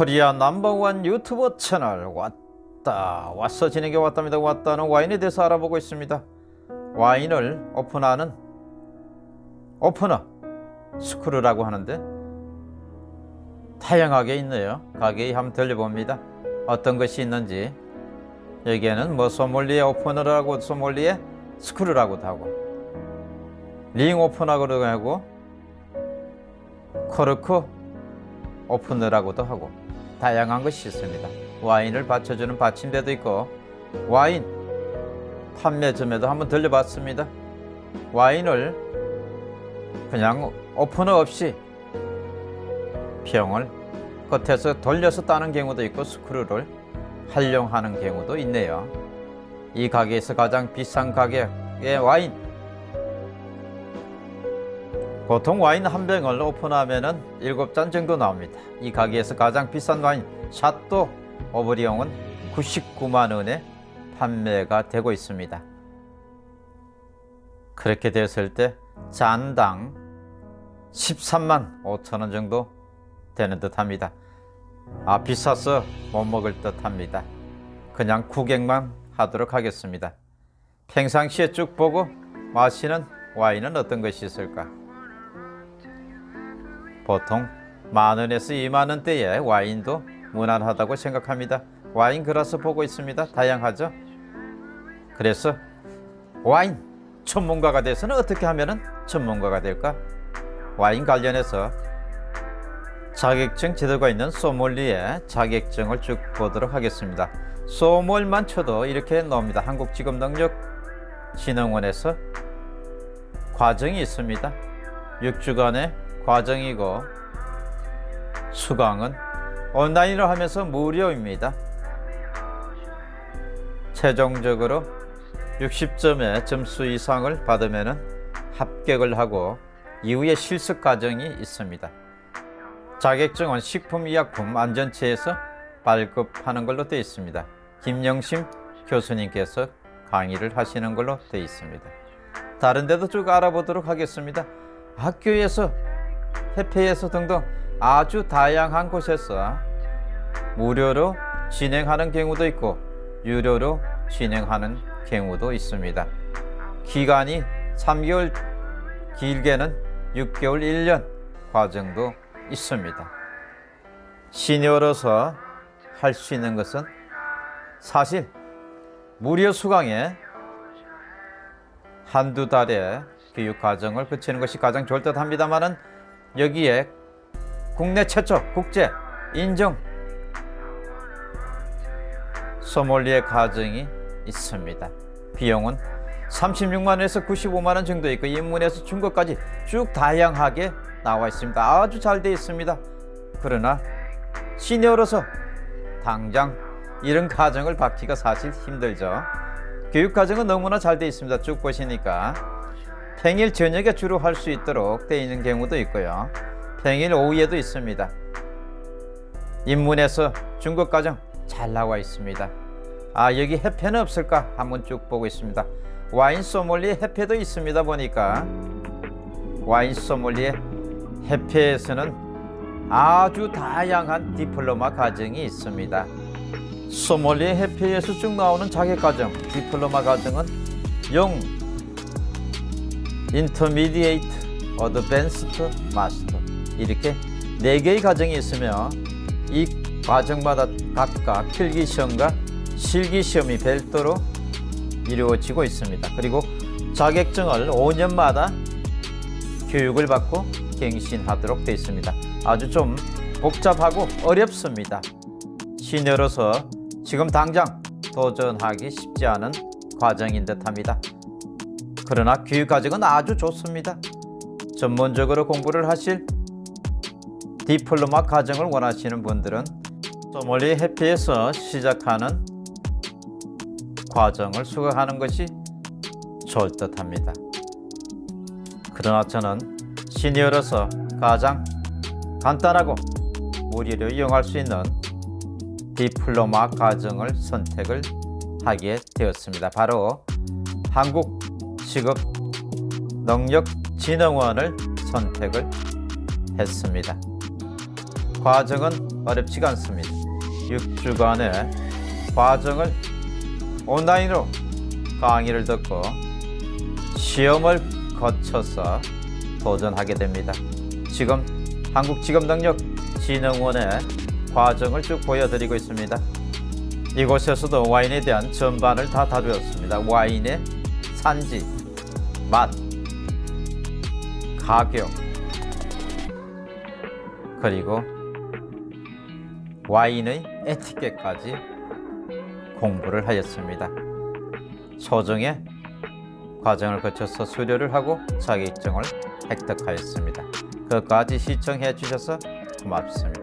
코리아 넘버원 유튜버 채널 왔다 왔어 진행해 왔답니다. 왔다는 와인에 대해서 알아보고 있습니다. 와인을 오픈하는 오프너 스크루라고 하는데 다양하게 있네요. 가게에 한번 들려봅니다. 어떤 것이 있는지. 여기에는 뭐 소믈리에 오프너라고 소믈리에 스크루라고도 하고 링 오프너라고도 하고 코르크 오프너라고도 하고 다양한 것이 있습니다. 와인을 받쳐주는 받침대도 있고 와인 판매점에도 한번 들려봤습니다. 와인을 그냥 오프너 없이 병을 끝에서 돌려서 따는 경우도 있고 스크루를 활용하는 경우도 있네요. 이 가게에서 가장 비싼 가격의 와인 보통 와인 한 병을 오픈하면은 7잔 정도 나옵니다. 이 가게에서 가장 비싼 와인 샤또 오브리옹은 99만 원에 판매가 되고 있습니다. 그렇게 됐을 때 잔당 13만 5천 원 정도 되는 듯 합니다. 아 비싸서 못 먹을 듯 합니다. 그냥 구경만 하도록 하겠습니다. 평상시에 쭉 보고 마시는 와인은 어떤 것이 있을까? 보통 만 원에서 2만 원대의 와인도 무난하다고 생각합니다. 와인 그라스 보고 있습니다. 다양하죠? 그래서 와인 전문가가 돼서는 어떻게 하면 전문가가 될까? 와인 관련해서 자격증 제도가 있는 소믈리에 자격증을 쭉 보도록 하겠습니다. 소몰만 쳐도 이렇게 나옵니다. 한국직업능력진흥원에서 과정이 있습니다. 6주간의 과정이고 수강은 온라인으로 하면서 무료입니다. 최종적으로 60점의 점수 이상을 받으면 합격을 하고 이후에 실습 과정이 있습니다. 자격증은 식품의약품 안전처에서 발급하는 걸로 되어 있습니다. 김영심 교수님께서 강의를 하시는 걸로 되어 있습니다. 다른 데도 쭉 알아보도록 하겠습니다. 학교에서 협회에서 등등 아주 다양한 곳에서 무료로 진행하는 경우도 있고 유료로 진행하는 경우도 있습니다. 기간이 3개월 길게는 6개월 1년 과정도 있습니다. 시니어로서 할 수 있는 것은 사실 무료 수강에 한두 달의 교육 과정을 거치는 것이 가장 좋을 듯 합니다만은 여기에 국내 최초 국제 인정 소몰리에 과정이 있습니다. 비용은 36만원에서 95만원 정도 있고 인문에서 중고까지 쭉 다양하게 나와 있습니다. 아주 잘 되어 있습니다. 그러나 시니어로서 당장 이런 과정을 받기가 사실 힘들죠. 교육 과정은 너무나 잘 되어 있습니다. 쭉 보시니까 평일 저녁에 주로 할 수 있도록 되어 있는 경우도 있고요. 평일 오후에도 있습니다. 입문해서 중급 과정 잘 나와 있습니다. 아 여기 해패는 없을까 한번 쭉 보고 있습니다. 와인 소믈리에 해패도 있습니다 보니까 와인 소믈리에 해패에서는 아주 다양한 디플로마 과정이 있습니다. 소믈리에 해패에서 쭉 나오는 자격 과정, 디플로마 과정은 0, 인터미디에이트, 어드밴스트, 마스터 이렇게 4개의 과정이 있으며 이 과정마다 각각 필기시험과 실기시험이 별도로 이루어지고 있습니다. 그리고 자격증을 5년마다 교육을 받고 갱신하도록 되어 있습니다. 아주 좀 복잡하고 어렵습니다. 시녀로서 지금 당장 도전하기 쉽지 않은 과정인 듯합니다. 그러나 교육 과정은 아주 좋습니다. 전문적으로 공부를 하실 디플로마 과정을 원하시는 분들은 소몰리 해피에서 시작하는 과정을 수강하는 것이 좋을 듯 합니다. 그러나 저는 시니어로서 가장 간단하고 무료로 이용할 수 있는 디플로마 과정을 선택을 하게 되었습니다. 바로 한국 직업능력 진흥원을 선택을 했습니다. 과정은 어렵지가 않습니다. 6주간의 과정을 온라인으로 강의를 듣고 시험을 거쳐서 도전하게 됩니다. 지금 한국직업능력진흥원의 과정을 쭉 보여드리고 있습니다. 이곳에서도 와인에 대한 전반을 다 다루었습니다. 와인의 산지, 맛, 가격, 그리고 와인의 에티켓까지 공부를 하였습니다. 소정의 과정을 거쳐서 수료를 하고 자격증을 획득하였습니다. 끝까지 시청해 주셔서 고맙습니다.